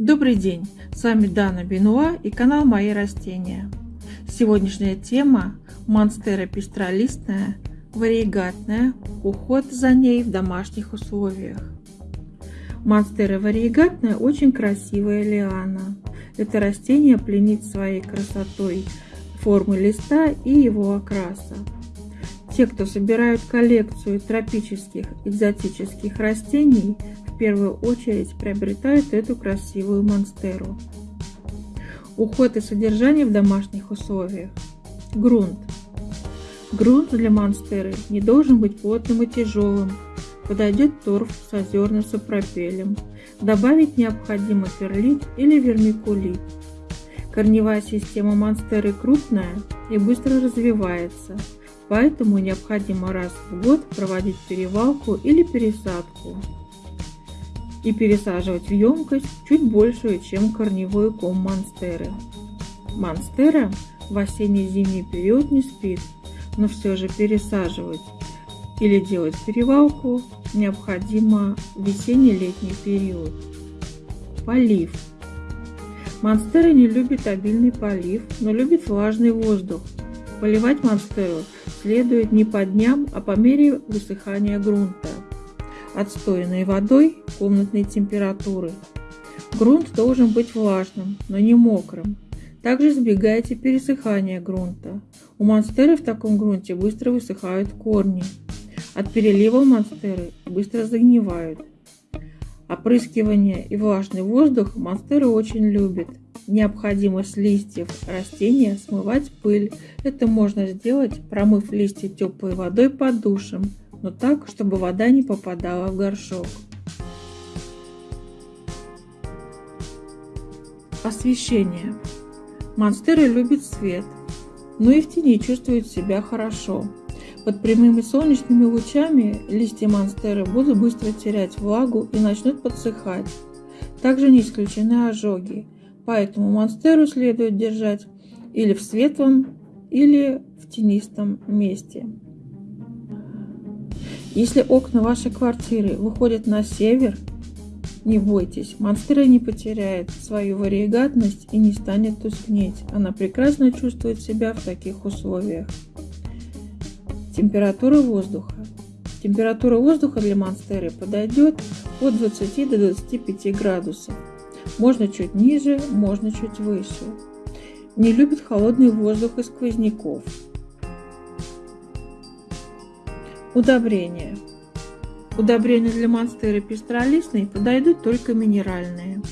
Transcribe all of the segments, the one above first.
Добрый день, с вами Дана Бенуа и канал Мои растения. Сегодняшняя тема Монстера пестролистная, вариегатная, уход за ней в домашних условиях. Монстера вариегатная очень красивая лиана. Это растение пленит своей красотой формы листа и его окраса. Те, кто собирают коллекцию тропических экзотических растений, первую очередь приобретают эту красивую монстеру. Уход и содержание в домашних условиях. Грунт. Грунт для монстеры не должен быть плотным и тяжелым. Подойдет торф с озерным сапропелем. Добавить необходимо перлит или вермикулит. Корневая система монстеры крупная и быстро развивается – поэтому необходимо раз в год проводить перевалку или пересадку и пересаживать в емкость чуть большую, чем корневой ком монстеры. Монстера в осенне-зимний период не спит, но все же пересаживать или делать перевалку необходимо в весенне-летний период. Полив. Монстера не любит обильный полив, но любит влажный воздух. Поливать монстеру следует не по дням, а по мере высыхания грунта, отстоянной водой комнатной температуры. Грунт должен быть влажным, но не мокрым. Также избегайте пересыхания грунта. У монстеры в таком грунте быстро высыхают корни. От перелива монстеры быстро загнивают. Опрыскивание и влажный воздух монстеры очень любят. Необходимо с листьев растения смывать пыль. Это можно сделать, промыв листья теплой водой под душем, но так, чтобы вода не попадала в горшок. Освещение. Монстера любит свет, но и в тени чувствует себя хорошо. Под прямыми солнечными лучами листья монстеры будут быстро терять влагу и начнут подсыхать. Также не исключены ожоги поэтому монстеру следует держать или в светлом, или в тенистом месте. Если окна вашей квартиры выходят на север, не бойтесь, монстера не потеряет свою вариегатность и не станет тускнеть. Она прекрасно чувствует себя в таких условиях. Температура воздуха. Температура воздуха для монстеры подойдет от 20 до 25 градусов. Можно чуть ниже, можно чуть выше. Не любит холодный воздух и сквозняков. Удобрения. Удобрения для монстеры пестролистной подойдут только минеральные.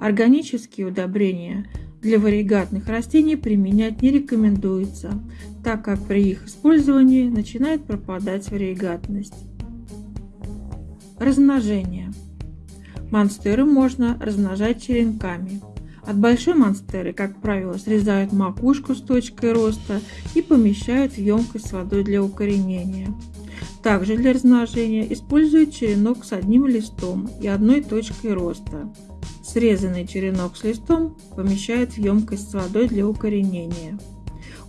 Органические удобрения для варигатных растений применять не рекомендуется, так как при их использовании начинает пропадать варигатность. Размножение. Монстеры можно размножать черенками. От большой монстеры, как правило, срезают макушку с точкой роста и помещают в емкость с водой для укоренения. Также для размножения используют черенок с одним листом и одной точкой роста. Срезанный черенок с листом помещают в емкость с водой для укоренения.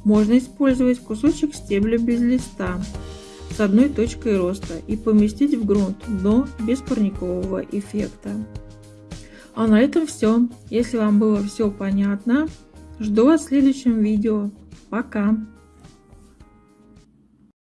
Можно использовать кусочек стебля без листа с одной точкой роста и поместить в грунт, но без парникового эффекта. А на этом все. Если вам было все понятно, жду вас в следующем видео. Пока!